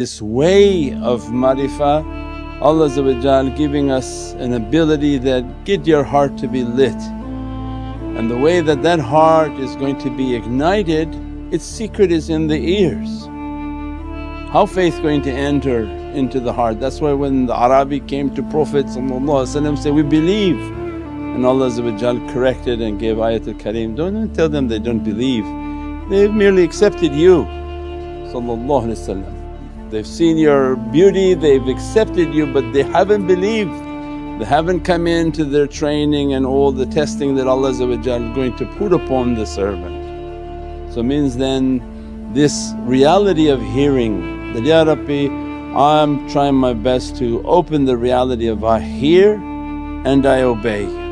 This way of marifah Allah giving us an ability that get your heart to be lit. And the way that that heart is going to be ignited its secret is in the ears. How faith going to enter into the heart? That's why when the Arabi came to Prophet say, we believe. And Allah corrected and gave ayatul kareem, don't tell them they don't believe, they've merely accepted you They've seen your beauty, they've accepted you but they haven't believed. They haven't come into their training and all the testing that Allah is going to put upon the servant. So means then this reality of hearing that, Ya Rabbi I'm trying my best to open the reality of I hear and I obey.